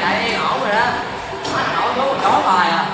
chạy yên ổn rồi đó. Nổi xuống rồi chó bài à.